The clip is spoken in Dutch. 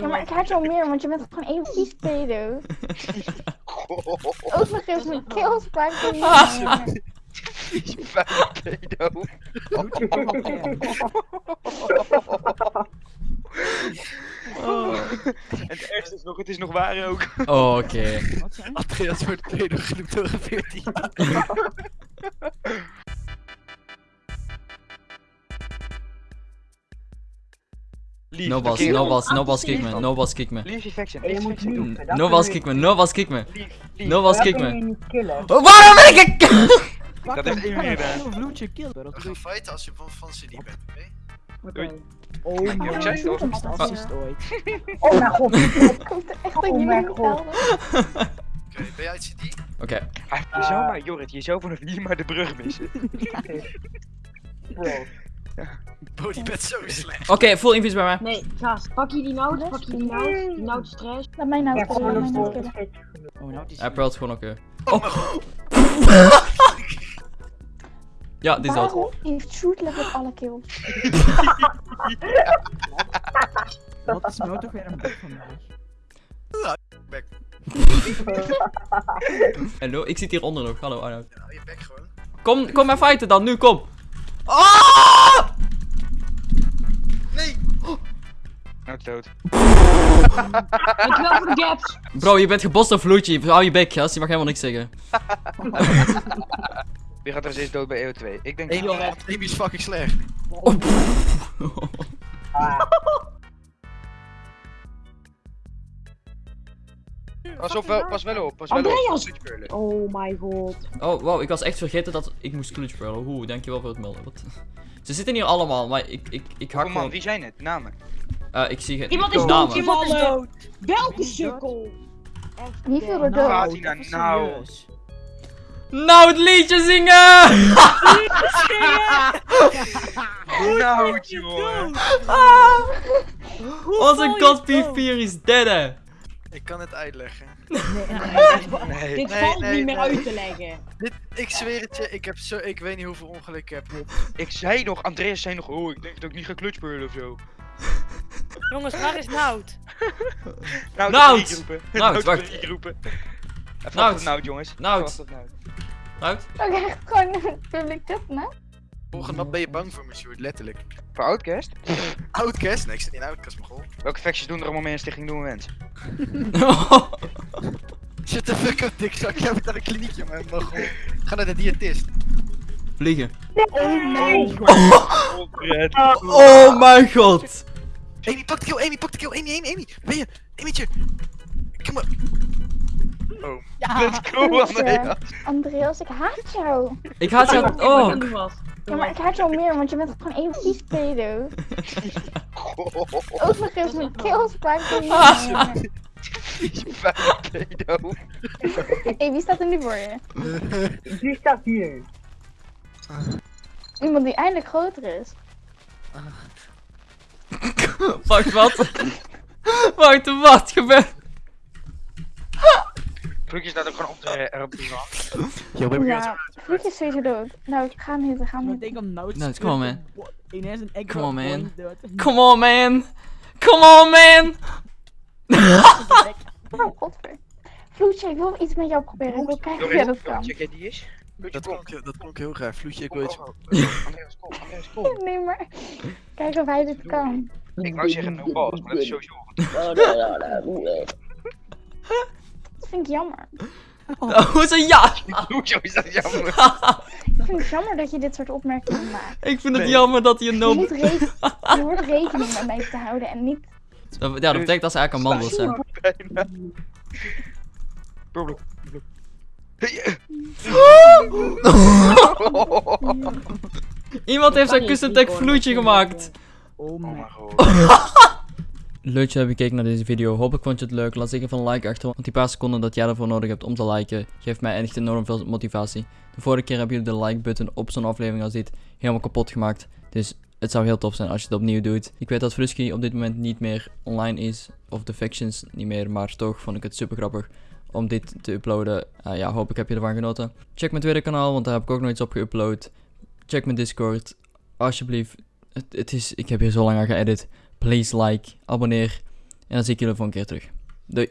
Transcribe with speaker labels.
Speaker 1: Ja, maar ik haat jou meer, want je bent gewoon één vies pedo. Ook nog eens mijn keel spijt van je.
Speaker 2: pedo. En het ergste is nog, het is nog waar ook.
Speaker 3: Oh, oké.
Speaker 4: Andreas wordt pedo genoemd door een 14.
Speaker 3: No balls, no balls, no balls kick me, no balls kick me.
Speaker 5: Je moet
Speaker 2: doen.
Speaker 3: No balls kick me, no balls kick me. No balls kick me. Waarom ben ik ik?
Speaker 2: Dat heeft Amy gedaan.
Speaker 6: vloedje kill.
Speaker 4: We gaan fighten als je van van CD bent, oké?
Speaker 5: Oké.
Speaker 6: Oh mijn god.
Speaker 5: Oh mijn god.
Speaker 1: Komt er echt
Speaker 5: god.
Speaker 1: helpen?
Speaker 4: Oké, ben jij CD?
Speaker 3: Oké,
Speaker 2: Ah, Je zou maar, Jorrit, je zou vanaf hier maar de brug missen.
Speaker 5: Bro.
Speaker 4: Bent zo slecht.
Speaker 3: oké, full invis bij mij.
Speaker 7: Nee, gast, pak je die noot, pak je die noot, die noot trash.
Speaker 1: Laat mij nou
Speaker 5: een
Speaker 1: mij nou.
Speaker 6: Oh, nou.
Speaker 3: Hij pearlt gewoon oké.
Speaker 4: Oh mijn god.
Speaker 3: Ja, die is dood.
Speaker 1: Waarom heeft Shoot level alle kills?
Speaker 6: Wat is nou toch weer een bek van mij?
Speaker 3: Hallo, ik zit hieronder nog. Hallo Arnoud.
Speaker 4: Ja, je bek gewoon.
Speaker 3: Kom, kom maar fighten dan, nu, kom. Ah!
Speaker 2: Dood.
Speaker 7: Dankjewel voor de gaps.
Speaker 3: Bro, je bent gebost vloedje. Hou je bek, gast. Je mag helemaal niks zeggen.
Speaker 2: Wie gaat er steeds dood bij EO2? Ik denk...
Speaker 4: Amy, Amy is fucking slecht.
Speaker 5: Ah,
Speaker 2: Pas op, wel, pas wel op, pas wel op.
Speaker 7: Andreas! Oh my god.
Speaker 3: Oh, wow, ik was echt vergeten dat ik moest clutch pearlen. Oeh, dankjewel voor het melden. Wat? Ze zitten hier allemaal, maar ik, ik, ik hak
Speaker 2: Oh man,
Speaker 3: gewoon...
Speaker 2: wie zijn het? Namen.
Speaker 3: Eh, ik zie geen
Speaker 7: Iemand is
Speaker 3: namen.
Speaker 7: dood, iemand is dood. Welke sukkel?
Speaker 1: Er
Speaker 6: Nou,
Speaker 1: dood?
Speaker 2: Nou.
Speaker 3: Nou, het liedje zingen!
Speaker 2: Nou, jongen.
Speaker 3: Ah! Onze god P4 is dead, hè.
Speaker 4: Ik kan het uitleggen.
Speaker 2: Nee.
Speaker 7: Dit
Speaker 4: Nee,
Speaker 7: valt
Speaker 4: nee,
Speaker 7: niet meer
Speaker 4: nee.
Speaker 7: uit te leggen.
Speaker 4: Dit, ik zweer het je, ik heb zo, ik weet niet hoeveel ongeluk ik heb.
Speaker 2: Ik zei nog, Andreas zei nog, oh, ik denk dat ik niet ga clutchpearlen of zo.
Speaker 8: Jongens, waar is Nout?
Speaker 2: Nou,
Speaker 3: Nout! Nout,
Speaker 2: dat
Speaker 3: wacht.
Speaker 2: roepen. Even
Speaker 3: Nout.
Speaker 2: Nout. Nout, jongens.
Speaker 3: Nout.
Speaker 2: Nout.
Speaker 3: Nout?
Speaker 1: Ook echt gewoon een public tip, hè?
Speaker 4: Volgende wat ben je bang voor me, Sjoerd, letterlijk.
Speaker 2: Voor Outcast?
Speaker 4: Outcast? Nee, ik zit niet in Outcast, mijn goal.
Speaker 2: Welke facties doen er allemaal mee in Stichting Doen Wens?
Speaker 4: Shut the fuck up, dikzak. Jij bent naar een kliniekje, man. mijn goal. Ga naar de diëtist.
Speaker 3: Vliegen.
Speaker 5: nee.
Speaker 2: Oh, Brad.
Speaker 3: Oh mijn god.
Speaker 4: Amy, pak de kill, Amy, pak de kill. Amy, Amy, Amy. Ben je? Amytje. Kom maar.
Speaker 2: Oh. Let's go, Andreas.
Speaker 1: Andreas, ik haat jou.
Speaker 3: Ik haat jou ook.
Speaker 1: Ja, maar ik haat jou meer, want je bent gewoon één vies pedo. Ook nog eens mijn spijt van je.
Speaker 2: pedo.
Speaker 1: Hé, wie staat er nu voor je?
Speaker 5: Die staat hier.
Speaker 1: Iemand die eindelijk groter is.
Speaker 3: Wacht, wat? Wacht, wat gebeurt?
Speaker 2: Vloekje staat ook gewoon op de, er op rand.
Speaker 4: Yo, baby,
Speaker 1: Ja, Vloek is sowieso dood. Nou, ga niet, ga
Speaker 6: Ik
Speaker 1: niet.
Speaker 6: denk om nou
Speaker 3: Nou, come on, man.
Speaker 6: Ineens een egg
Speaker 3: Come on, man. Come on, man. Come on, man.
Speaker 1: Oh, godver. Vloetje, ik wil iets met jou proberen. Ik wil kijken of jij dat kan.
Speaker 2: Check jij die is?
Speaker 4: Dat klonk, dat klonk heel raar. Vloedje, ik wil iets.
Speaker 2: Kom, kom.
Speaker 1: Nee, maar... Kijk of hij dit kan.
Speaker 2: Ik wou zeggen no balls, maar dat is sowieso
Speaker 1: Dat vind ik jammer.
Speaker 3: Oh, Hoezo ja?
Speaker 2: Hoezo is dat jammer?
Speaker 1: Ik vind het jammer dat je dit soort opmerkingen maakt.
Speaker 3: Ik vind het
Speaker 2: Nee.
Speaker 3: jammer dat hij een
Speaker 1: Je,
Speaker 3: no...
Speaker 1: moet je hoort rekening met mij te houden en niet...
Speaker 3: Dat- Ja, dat betekent dat ze eigenlijk een man wil zijn. Iemand heeft zijn custom tag vloedje gemaakt.
Speaker 6: Oh
Speaker 2: Oh mijn god.
Speaker 3: Leuk dat je hebt gekeken naar deze video. Hopelijk vond je het leuk. Laat zeker van een like achter. Want die paar seconden dat jij ervoor nodig hebt om te liken, geeft mij echt enorm veel motivatie. De vorige keer hebben jullie de like button op zo'n aflevering als dit helemaal kapot gemaakt. Dus het zou heel tof zijn als je het opnieuw doet. Ik weet dat Frusky op dit moment niet meer online is. Of de factions niet meer. Maar toch vond ik het super grappig om dit te uploaden. Ah ja, hopelijk heb je ervan genoten. Check mijn tweede kanaal, want daar heb ik ook nog iets op geüpload. Check mijn Discord. Alsjeblieft. Het, het is, ik heb hier zo lang aan geëdit. Please like, abonneer. En dan zie ik jullie voor een keer terug. Doei.